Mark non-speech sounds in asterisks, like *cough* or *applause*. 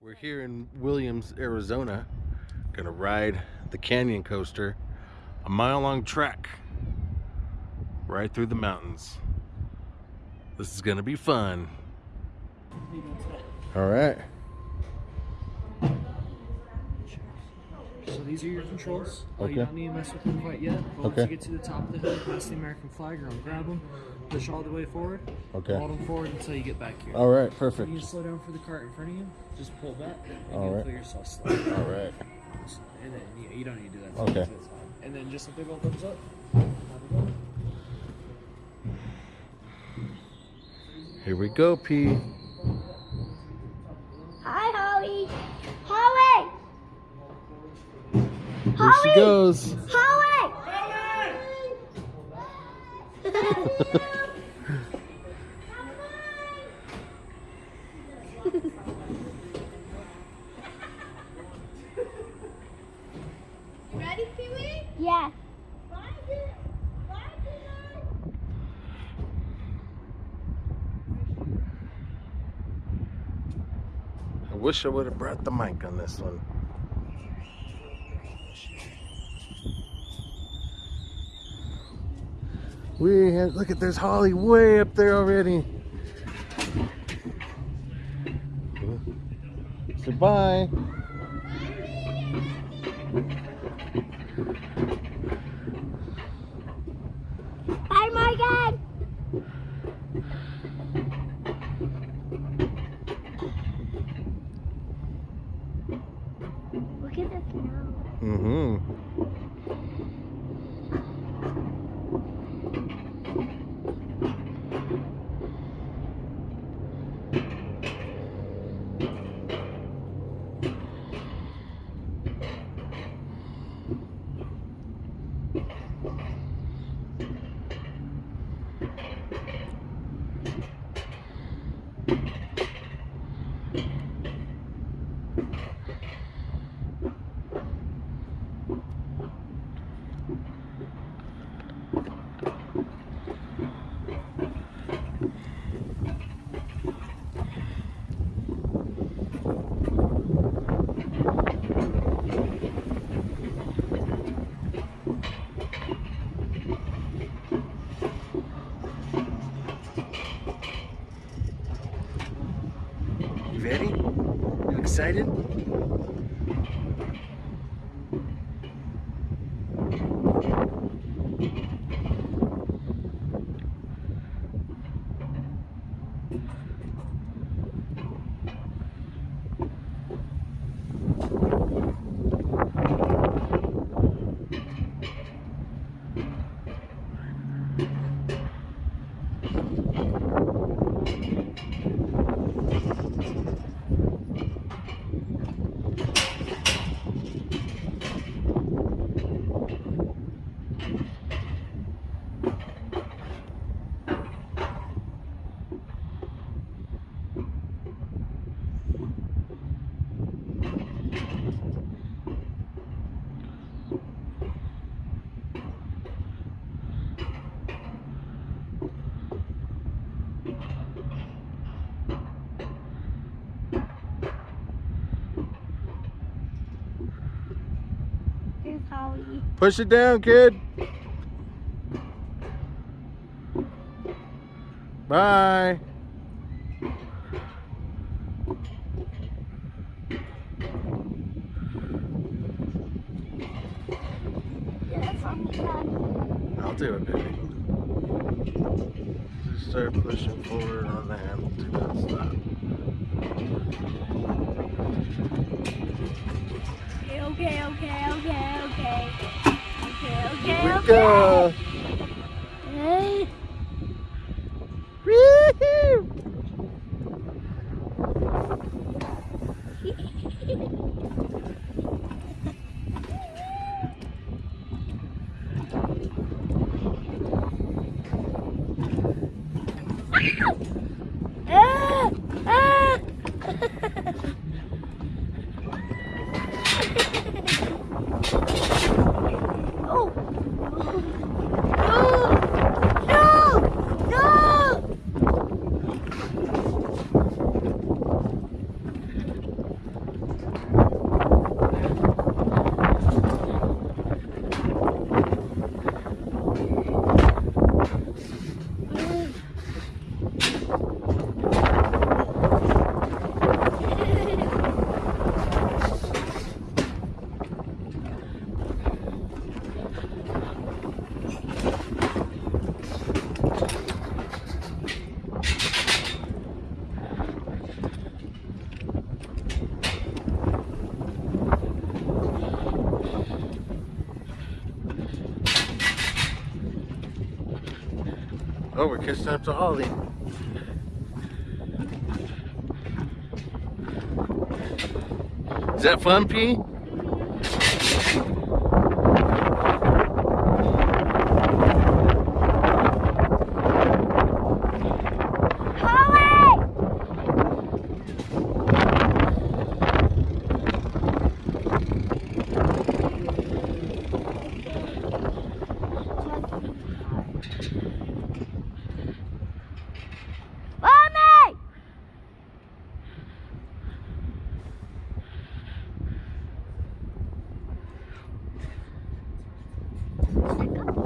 We're here in Williams, Arizona. Gonna ride the canyon coaster, a mile long trek right through the mountains. This is gonna be fun. All right. These are your controls. Uh, You don't need to mess with them quite yet. But once you get to the top of the hill, past the American flag, you're gonna grab them, push all the way forward, Okay. hold them forward until you get back here. All right. Perfect. need to slow down for the cart in front of you. Just pull back, and All you'll right. feel yourself slow. All right. And then you, you don't need to do that. Okay. And then just a big old thumbs up. Have a go. Here we go, P. Hi, Holly. Holly. Here she Holly. goes. Holly. *laughs* Ready, Pee Wee? yeah. I wish I would have brought the mic on this one. We have, look at there's Holly way up there already. Goodbye. Bye, Morgan. Look at the snow. Mm-hmm. Ready? You excited? Here's Push it down, kid. Bye. I'll do it, baby. Just start pushing forward on the handle. Do not stop. Okay, okay, okay, okay. Go. Hey. Ah! *laughs* Ah! *laughs* *laughs* oh. Oh, we're catching up to Ollie. Is that fun, P? Stick up.